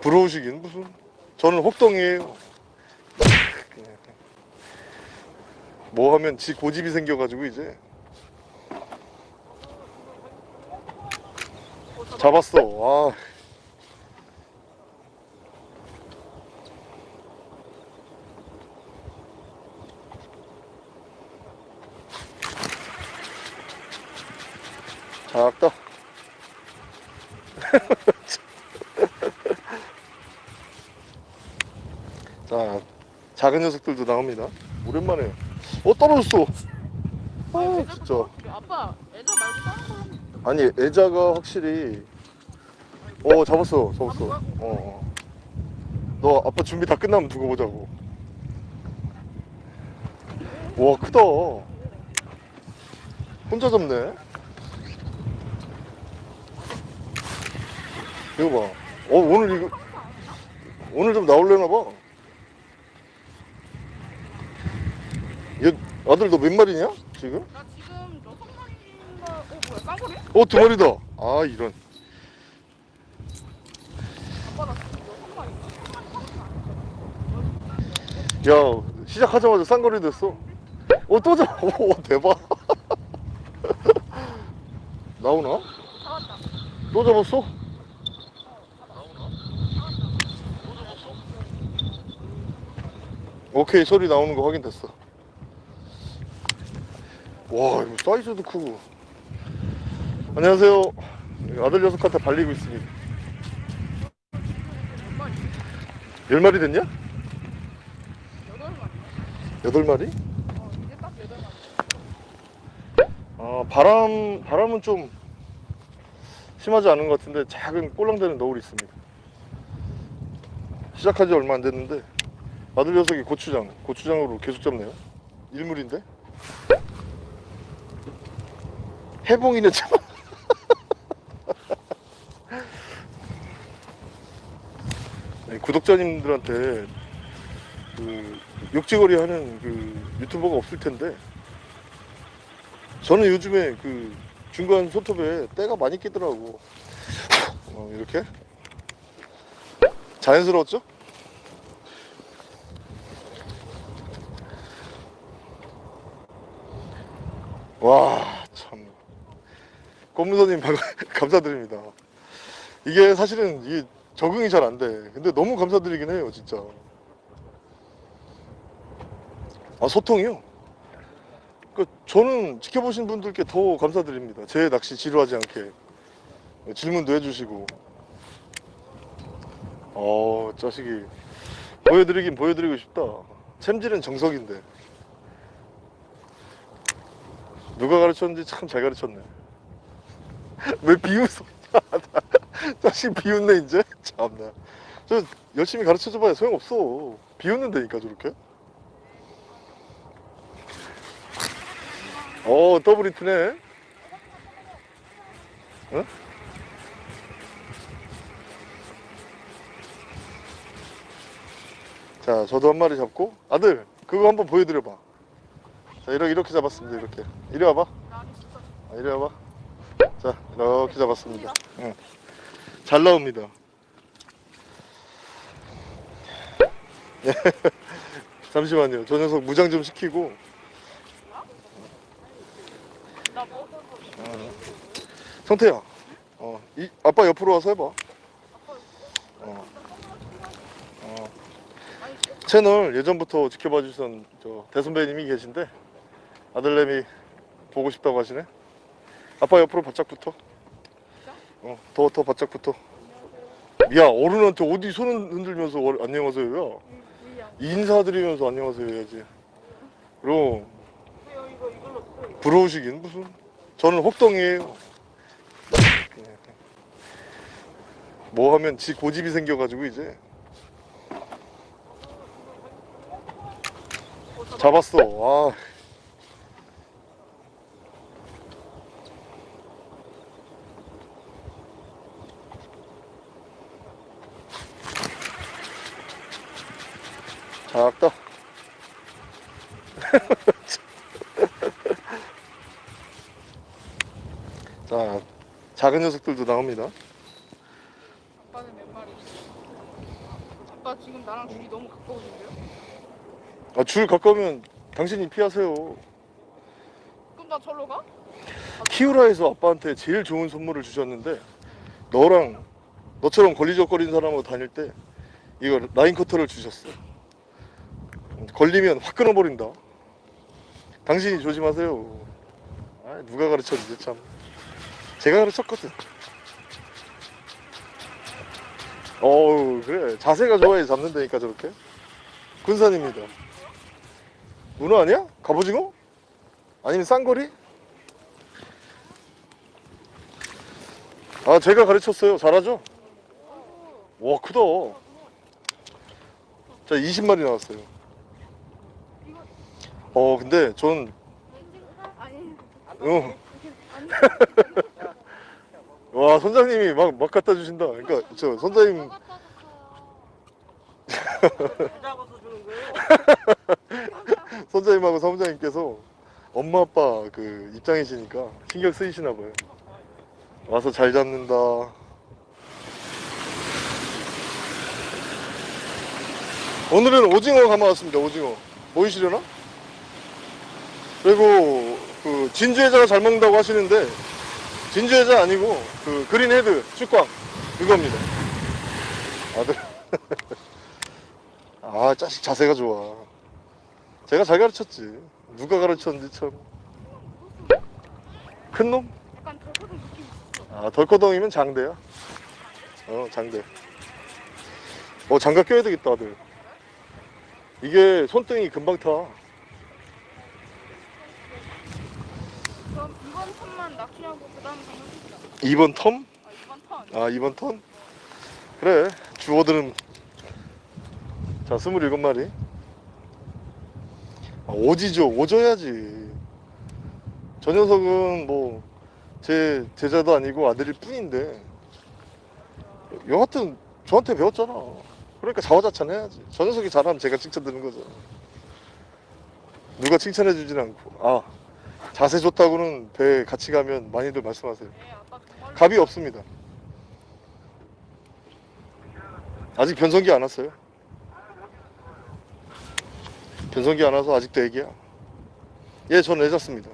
부러우시긴 무슨. 저는 혹덩이에요. 뭐 하면 지 고집이 생겨가지고 이제. 잡았어. 아. 작다 자 작은 녀석들도 나옵니다. 오랜만에. 어 떨어졌어. 아 진짜. 아빠 애자 말고 다른 거 하면 아니 애자가 확실히 어 잡았어 잡았어. 어, 어. 너 아빠 준비 다 끝나면 두고 보자고. 와 크다. 혼자 잡네. 이거 봐 어 오늘 이거 오늘 좀 나올려나 봐 아들 너 몇 마리냐 지금? 나 지금 여섯 마리인가 어 뭐야 깡거리? 어두 마리다 아 이런 아빠 나 지금 여섯 마리인가? 야 시작하자마자 쌍거리 됐어 어또 잡.. 오 대박 나오나? 잡았다 또 잡았어? 오케이 소리 나오는 거 확인됐어 와 이거 사이즈도 크고 안녕하세요 아들 녀석한테 발리고 있습니다 몇 마리? 열 마리 됐냐? 여덟 마리 여덟 마리? 어 이게 딱 여덟 마리 아 바람 바람은 좀 심하지 않은 것 같은데 작은 꼴랑대는 너울이 있습니다. 시작한 지 얼마 안 됐는데 아들 녀석이 고추장 고추장으로 계속 잡네요. 일물인데 해봉이는 참. 네, 구독자님들한테 그 욕지거리 하는 그 유튜버가 없을 텐데 저는 요즘에 그 중간 손톱에 때가 많이 끼더라고 어, 이렇게 자연스러웠죠? 와 방- 감사드립니다 이게 사실은 이게 적응이 잘 안 돼 근데 너무 감사드리긴 해요 진짜 아 소통이요? 그 저는 지켜보신 분들께 더 감사드립니다. 제 낚시 지루하지 않게 질문도 해주시고. 어 자식이 보여드리긴 보여드리고 싶다. 챔질은 정석인데 누가 가르쳤는지 참 잘 가르쳤네. 왜 비웃어? 자식 비웃네 이제 참나. 저 열심히 가르쳐줘봐야 소용없어. 비웃는다니까 저렇게. 어 더블 히트네 어? 자 저도 한 마리 잡고 아들 그거 한번 보여드려 봐 자 이렇게 이렇게 잡았습니다 이렇게 이리 와봐 아, 이리 와봐 자 이렇게 잡았습니다 응. 잘 나옵니다 네. 잠시만요 저 녀석 무장 좀 시키고 나 뭐? 성태야 어, 이, 아빠 옆으로 와서 해봐 어. 어. 채널 예전부터 지켜봐 주신 저 대선배님이 계신데 아들내미 보고 싶다고 하시네 아빠 옆으로 바짝 붙어. 어, 더, 더 바짝 붙어. 야 어른한테 어디 손 흔들면서 어, 안녕하세요 야 인사드리면서 안녕하세요 해야지. 그럼 부러우시긴 무슨. 저는 혹덩이에요. 뭐 하면 지 고집이 생겨가지고 이제. 잡았어. 아 작다 자 작은 녀석들도 나옵니다 아빠는 몇 마리? 아빠 지금 나랑 줄이 너무 가까워진대요? 아, 줄 가까우면 당신이 피하세요. 그럼 나 절로 가? 키우라에서 아빠한테 제일 좋은 선물을 주셨는데 너랑 너처럼 걸리적거리는 사람하고 다닐 때 이거 라인 커터를 주셨어. 걸리면 확 끊어버린다. 당신이 조심하세요. 아, 누가 가르쳤는지 참. 제가 가르쳤거든. 어우 그래 자세가 좋아야 잡는다니까 저렇게. 군산입니다. 문어 아니야? 갑오징어? 아니면 쌍거리? 아 제가 가르쳤어요 잘하죠? 와 크다 자 20마리 나왔어요 어 근데 전 어. 와 선장님이 막, 막 갖다 주신다 그러니까 저 선장님 거예요? 선장님하고 사무장님께서 엄마 아빠 그 입장이시니까 신경 쓰이시나 봐요 와서 잘 잡는다 오늘은 오징어 감아왔습니다 오징어 보이시려나? 그리고 그 진주해자가 잘 먹는다고 하시는데 진주해자 아니고 그 그린헤드 축광 그겁니다. 아들. 아 자식 자세가 좋아. 제가 잘 가르쳤지. 누가 가르쳤는지 놈? 덜커덕 느낌 있어 아 덜커덩이면 장대야. 어 장대. 어 장갑 껴야 되겠다 아들. 이게 손등이 금방 타 그럼 이번 턴만 낚시하고 그 다음 장면 쓰자. 2번 텀? 아 이번 턴. 아 2번 턴? 그래 주어들은. 자 27마리. 아, 오지죠? 오져야지. 저 녀석은 뭐 제 제자도 아니고 아들일 뿐인데. 여하튼 저한테 배웠잖아. 그러니까 자화자찬 해야지. 저 녀석이 잘하면 제가 칭찬드는 거죠. 누가 칭찬해 주진 않고. 아 자세 좋다고는 배 같이 가면 많이들 말씀하세요 네 갑이 없습니다. 아직 변성기 안 왔어요. 변성기 안 와서 아직도 애기야. 예, 전애 잡습니다.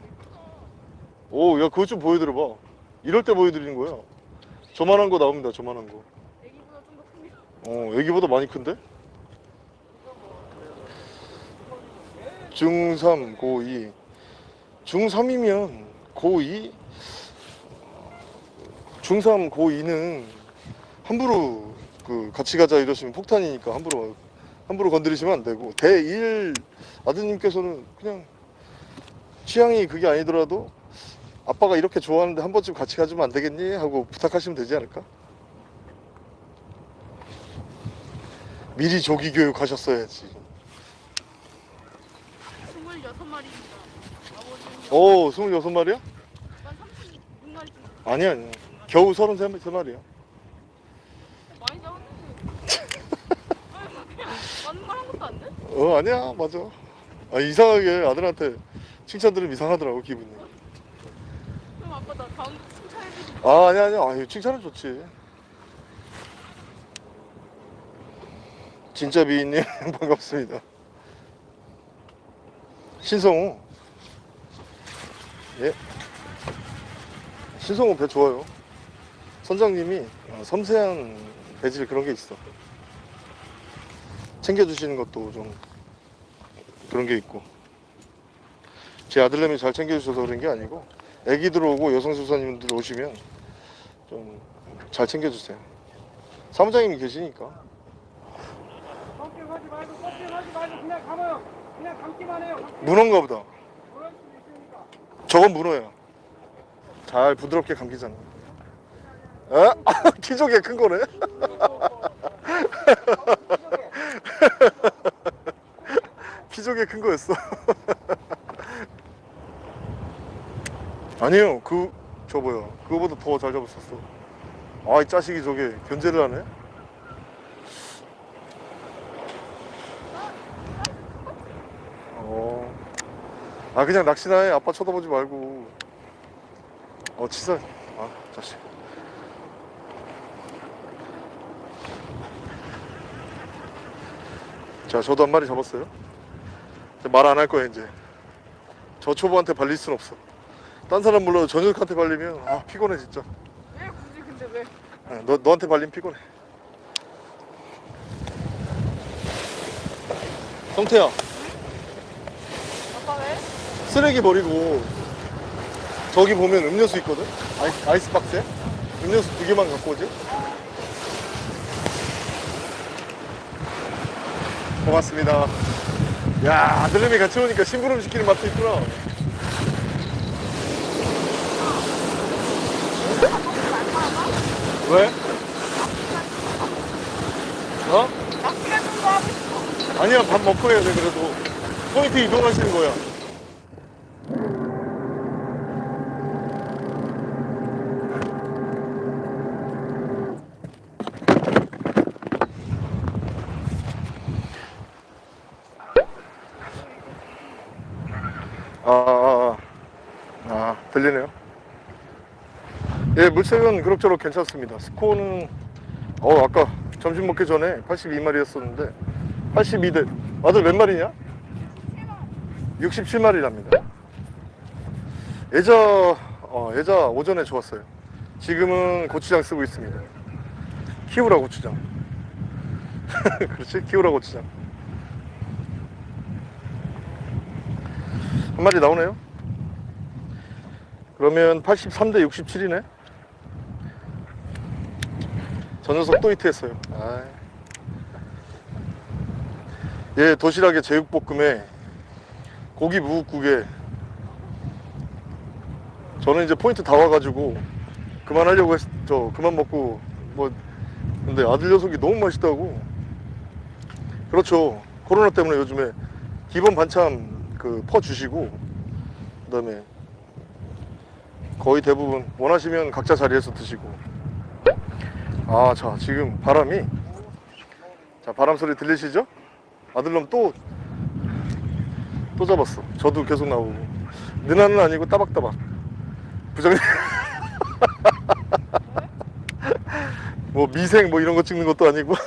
오, 야, 그것 좀 보여드려봐. 이럴 때 보여드리는 거야. 저만한 거 나옵니다, 저만한 거. 애기보다 좀 더 큽니다 어, 애기보다 많이 큰데? 중3, 고2. 중3이면 고2? 중3, 고2는 함부로 그 같이 가자 이러시면 폭탄이니까 함부로 함부로 건드리시면 안 되고 대1 아드님께서는 그냥 취향이 그게 아니더라도 아빠가 이렇게 좋아하는데 한 번쯤 같이 가주면 안 되겠니? 하고 부탁하시면 되지 않을까? 미리 조기 교육 하셨어야지. 26마리입니다 아버지는 오, 26마리야? 난 36마리 좀 아니야, 아니야. 겨우 33마리야. 많이 잡았는데 맞는 말 한 것도 안 돼? 어, 아니야, 맞아. 아, 이상하게 아들한테 칭찬 들으면 이상하더라고, 기분이. 그럼 아빠 나 다음 칭찬해주지 아, 아니야, 아니야. 아유, 칭찬은 좋지. 진짜 미인님, 반갑습니다. 신성우. 예. 신성우 배 좋아요. 선장님이 어, 섬세한 배질 그런 게 있어. 챙겨주시는 것도 좀 그런 게 있고. 제 아들내미 잘 챙겨주셔서 그런 게 아니고, 애기들 오고 여성수사님들 오시면 좀 잘 챙겨주세요. 사무장님이 계시니까. 걱정하지 말고 걱정하지 말고 그냥 감아요. 그냥 감기만 해요. 문어인가 보다. 저건 문어야. 잘 부드럽게 감기잖아. 어? 키조개 큰 거네. 키조개 큰 거였어. 아니요, 그, 저 뭐야. 그거보다 더 잘 잡았었어. 아, 이 자식이 저게 견제를 하네? 아 그냥 낚시나 해. 아빠 쳐다보지 말고. 어 치사. 아 자식. 자 저도 한 마리 잡았어요. 말 안 할 거야 이제. 저 초보한테 발릴 순 없어. 딴 사람 물론 저녁한테 발리면 아 피곤해 진짜. 왜 굳이 근데 왜? 아, 너, 너한테 발리면 피곤해. 성태야 쓰레기 버리고, 저기 보면 음료수 있거든? 아이스, 아이스박스에? 음료수 두 개만 갖고 오지? 고맙습니다. 야, 아들내미 같이 오니까 심부름 시키는 맛도 있구나. 왜? 어? 싶어. 아니야, 밥 먹고 해야 돼, 그래도. 포인트 이동하시는 거야. 아, 아, 아, 아, 들리네요. 예, 물색은 그럭저럭 괜찮습니다. 스코어는, 어, 아까 점심 먹기 전에 82마리였었는데, 82대, 아들 몇 마리냐? 67마리랍니다. 예자, 어, 예자 오전에 좋았어요. 지금은 고추장 쓰고 있습니다. 키우라 고추장. 그렇지? 키우라 고추장. 한 마리 나오네요. 그러면 83대 67이네. 저 녀석 또 히트했어요. 아이. 예, 도시락에 제육볶음에 고기 무국국에 저는 이제 포인트 다 와가지고 그만하려고 했, 저 그만 먹고 뭐 근데 아들 녀석이 너무 맛있다고 그렇죠 코로나 때문에 요즘에 기본 반찬 그 퍼 주시고 그 다음에 거의 대부분 원하시면 각자 자리에서 드시고 아 자 지금 바람이 자 바람 소리 들리시죠? 아들놈 또 또 잡았어. 저도 계속 나오고. 느나는 아니고 따박따박. 부장님. 뭐 미생 뭐 이런 거 찍는 것도 아니고.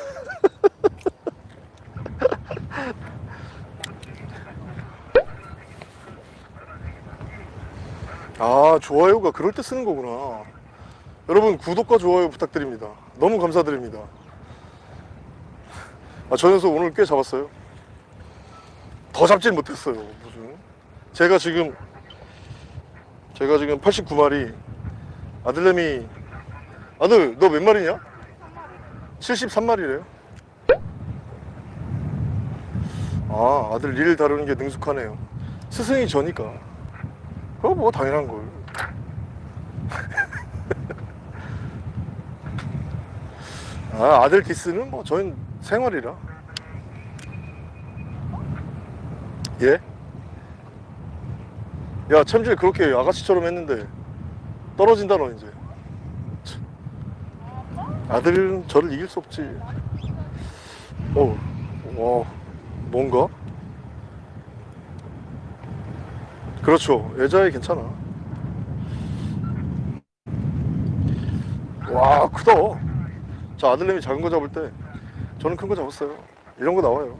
아, 좋아요가 그럴 때 쓰는 거구나. 여러분 구독과 좋아요 부탁드립니다. 너무 감사드립니다. 아, 저 녀석 오늘 꽤 잡았어요. 더 잡진 못했어요. 무슨 제가 지금 제가 지금 89마리 아들내미 아들 너 몇 마리냐? 73마리래요. 아 아들 일 다루는 게 능숙하네요. 스승이 저니까 그거 뭐 당연한 걸. 아 아들 디스는 뭐 저희 생활이라. 예? 야 챔질 그렇게 아가씨처럼 했는데 떨어진다 너 이제 참. 아들은 저를 이길 수 없지 어, 와 뭔가? 그렇죠 여자애 괜찮아 와 크다 자 아들내미 작은 거 잡을 때 저는 큰 거 잡았어요. 이런 거 나와요.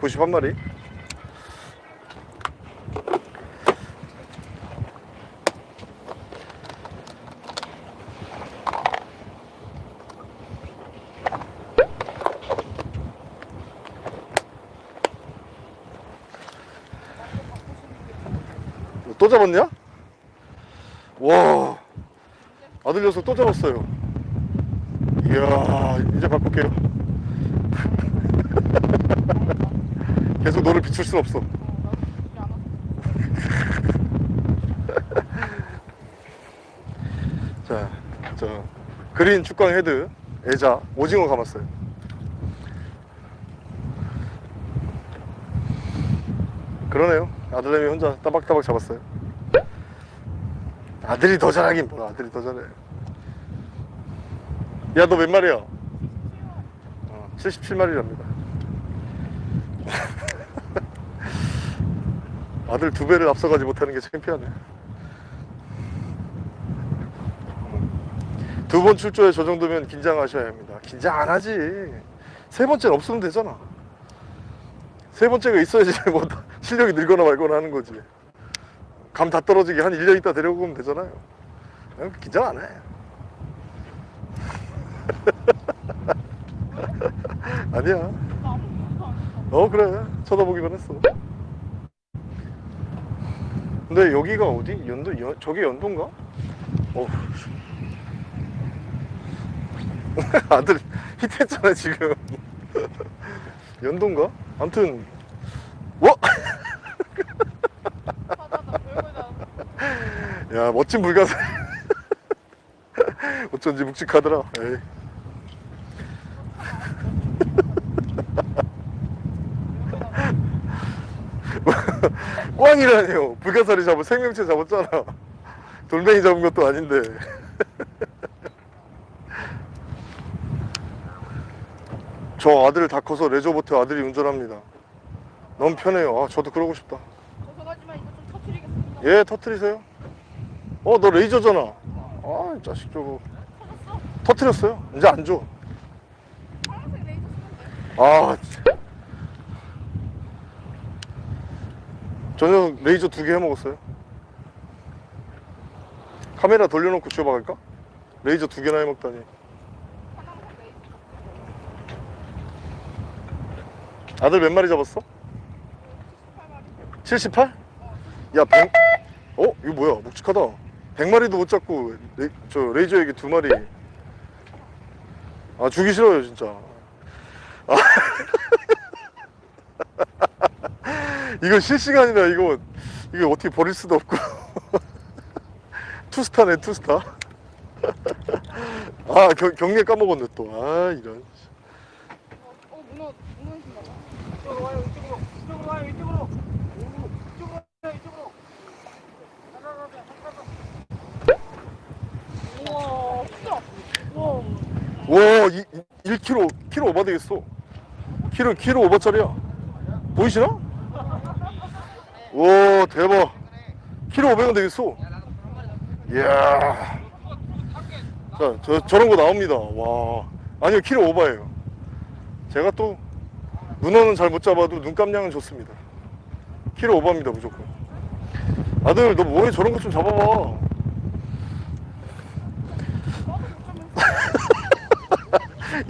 91마리. 또 잡았냐? 와. 아들 녀석 또 잡았어요 이야 이제 바꿀게요. 계속 너를 비출 순 없어. 자, 저 그린 축광 헤드 애자 오징어 감았어요. 그러네요. 아들내미 혼자 따박따박 잡았어요. 아들이 더 잘하긴 뭐야 아들이 더 잘해 야 너 몇 마리야? 어, 77마리랍니다. 아들 두 배를 앞서가지 못하는 게 창피하네. 두 번 출조에 저 정도면 긴장하셔야 합니다. 긴장 안 하지. 세 번째는 없으면 되잖아. 세 번째가 있어야지 뭐 실력이 늘거나 말거나 하는 거지. 감 다 떨어지게 한 1년 있다 데려오고 오면 되잖아요. 응, 긴장 안해 안 했어. 어 그래 쳐다보기만 했어 근데 여기가 어디? 연도 연, 저게 연도인가? 어 아들 히트했잖아 지금 연도인가? 암튼 와! 야 멋진 불가사 어쩐지 묵직하더라 에이. 꽝이라니요. 불가사리 잡은 생명체 잡았잖아. 돌멩이 잡은 것도 아닌데. 저 아들 다 커서 레저보트 아들이 운전합니다. 너무 편해요. 아 저도 그러고 싶다. 죄송하지만 이거 좀 터트리겠습니다. 예 터트리세요. 어 너 레이저잖아. 아이 자식 저거. 터졌어? 터트렸어요? 이제 안줘. 파란색 레이저. 아 진짜. 저녁 레이저 두 개 해먹었어요 카메라 돌려놓고 쥐어박을까? 레이저 두 개나 해먹다니. 아들 몇 마리 잡았어? 18마리. 78? 야 100... 어? 이거 뭐야 묵직하다 100마리도 못 잡고 레... 저 레이저 에기 두 마리 아 주기 싫어요 진짜 아. 이거 실시간이라 이거 이거 어떻게 버릴 수도 없고 투스타네 투스타 아 경, 경례 까먹었네 이런 신나 봐. 이쪽으로 와요 이쪽으로 이쪽으로 와요 이쪽으로 오, 이쪽으로 와요 이쪽으로 가라가라 가라가라 우와, 크다. 우와. 와, 이, 이, 1kg, 키로 오버 되겠어. 키로, 키로 오버짜리야. 보이시나? 와, 대박. 키로 오버는 되겠어. 이야. 자, 저, 저런 거 나옵니다. 와. 아니요, 키로 오버예요. 제가 또, 문어는 잘 못 잡아도 눈감량은 좋습니다. 키로 오버입니다, 무조건. 아들, 너 뭐해? 저런 거 좀 잡아봐.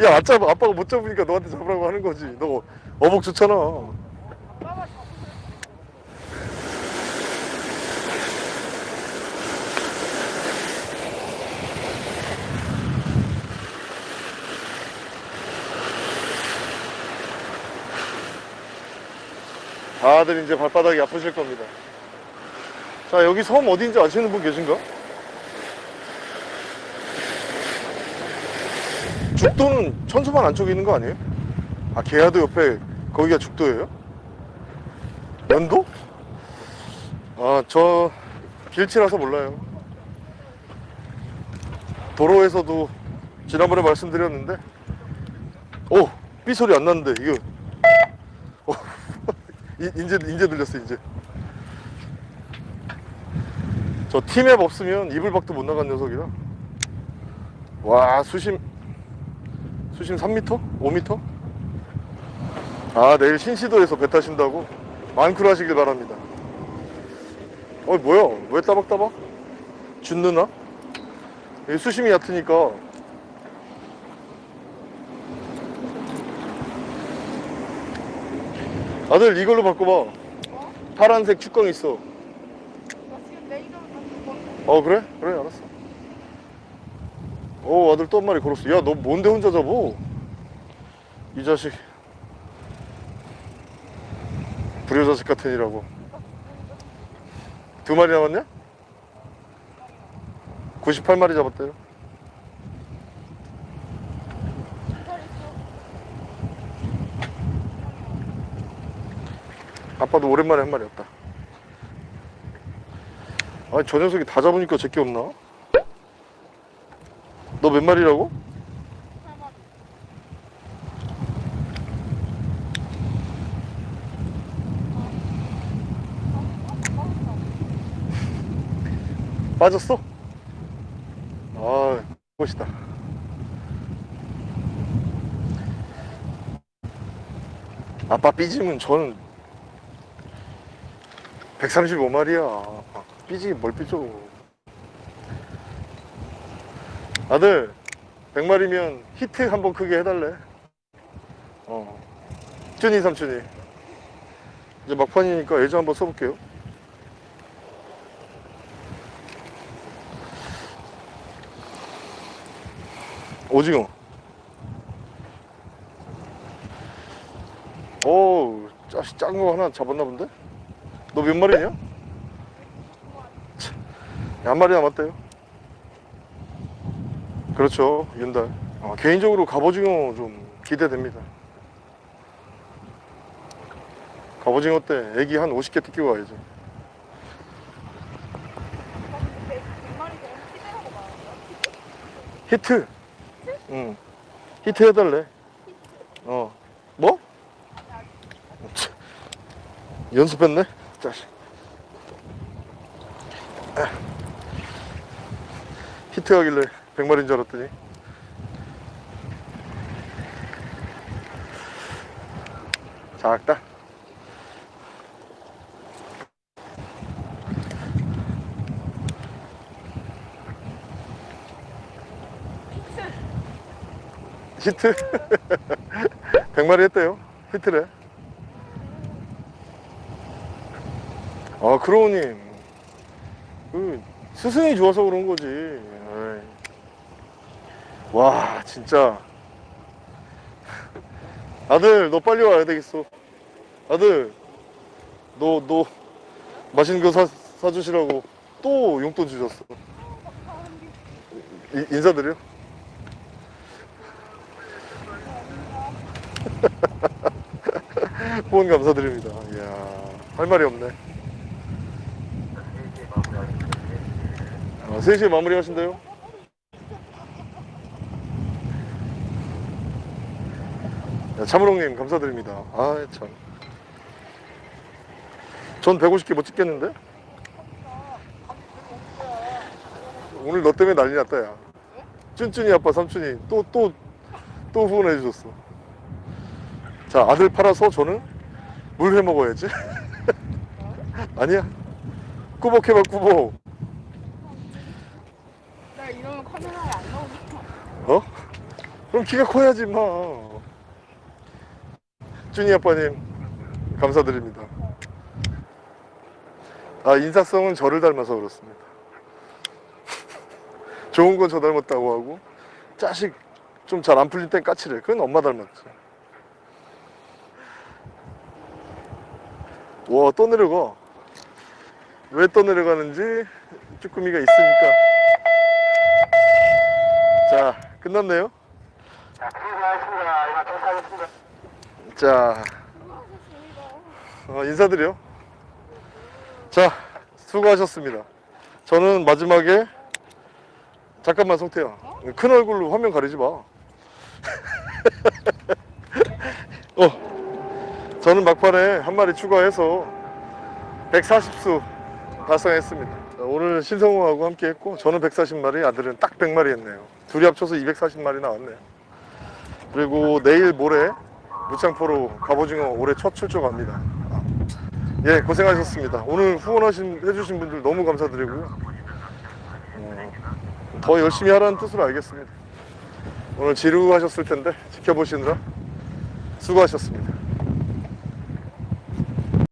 야, 아짜 아빠가 못 잡으니까 너한테 잡으라고 하는 거지. 너 어복 좋잖아. 아빠가 잡으세요. 다들 이제 발바닥이 아프실 겁니다. 자, 여기 섬 어디인지 아시는 분 계신가? 죽도는 천수만 안쪽에 있는 거 아니에요? 아, 계야도 옆에 거기가 죽도예요? 연도? 아, 저 길치라서 몰라요. 도로에서도 지난번에 말씀드렸는데, 오, 삐 소리 안 났는데 이거, 어, 이- 이제 이제 들렸어 이제. 저 티맵 없으면 이불 밖도 못 나간 녀석이라. 와 수심 수심 3m? 5m? 아 내일 신시도에서 배 타신다고? 만쿨 하시길 바랍니다. 어 뭐야? 왜 따박따박? 준 누나? 수심이 얕으니까 아들 이걸로 바꿔봐. 어? 파란색 축광 있어. 나 지금 레이저를 다시 번어 그래? 그래 알았어. 오 아들 또 한 마리 걸었어. 야 너 뭔데 혼자 잡어? 이 자식. 불효 자식 같으니라고. 두 마리 남았냐? 98마리 잡았대요. 잘 있어. 아빠도 오랜만에 한 왔다. 아니 저 녀석이 다 잡으니까 제게 없나? 너 몇 마리라고? 18마리. 빠졌어? 아, 멋있다. 아빠 삐짐은 저는 135마리야. 삐지기 뭘 삐져. 아들, 100마리면 히트 한번 크게 해달래. 어. 쭈니 삼촌이. 이제 막판이니까 애저 한번 써볼게요. 오징어. 오, 짜식 작은 거 하나 잡았나 본데? 너 몇 마리냐? 참, 한 마리 남았대요. 그렇죠, 윤달. 어, 개인적으로 갑오징어 좀 기대됩니다. 갑오징어 때 에기 한 50개 뜯기고 말하는 히트. 응. 히트 해달래. 어. 뭐? 참. 연습했네? 자식. 아. 히트 하길래 100마리인 줄 알았더니. 작다. 히트? 100마리 했대요. 히트래. 아, 크로우님. 그, 스승이 좋아서 그런 거지. 에이. 와, 진짜. 아들, 너 빨리 와야 되겠어. 아들, 너, 너, 맛있는 거 사, 사주시라고 또 용돈 주셨어. 이- 인사드려? 후원 감사드립니다. 이야, 할 말이 없네. 아, 3시에 마무리 하신대요? 야, 참으롱님 감사드립니다. 아, 참. 전 150개 못 찍겠는데? 오늘 너 때문에 난리 났다, 야. 쭌쭌이 아빠 삼촌이 또, 또, 또 후원해 주셨어. 자, 아들 팔아서 저는 물 해 먹어야지. 아니야. 꾸벅 해봐, 꾸벅. 나 이러면 어? 그럼 키가 커야지, 마. 준이 아빠님, 감사드립니다. 아, 인사성은 저를 닮아서 그렇습니다. 좋은 건 저 닮았다고 하고, 자식 좀 잘 안 풀릴 땐 까칠해. 그건 엄마 닮았지. 와, 또 내려가. 왜 또 내려가는지 쭈꾸미가 있으니까. 자, 끝났네요. 자, 수고하셨습니다. 이만 도착하겠습니다. 자, 어, 인사드려. 자, 수고하셨습니다. 저는 마지막에 잠깐만 성태야. 큰 얼굴로 화면 가리지 마. 어, 저는 막판에 한 마리 추가해서 140수 달성했습니다. 자, 오늘 신성우하고 함께 했고 저는 140마리, 아들은 딱 100마리 했네요. 둘이 합쳐서 240마리 나왔네요. 그리고 내일 모레 무창포로 갑오징어 올해 첫 출조 갑니다. 예, 고생하셨습니다. 오늘 후원하신 해주신 분들 너무 감사드리고요. 어, 더 열심히 하라는 뜻으로 알겠습니다. 오늘 지루하셨을 텐데 지켜보시느라 수고하셨습니다.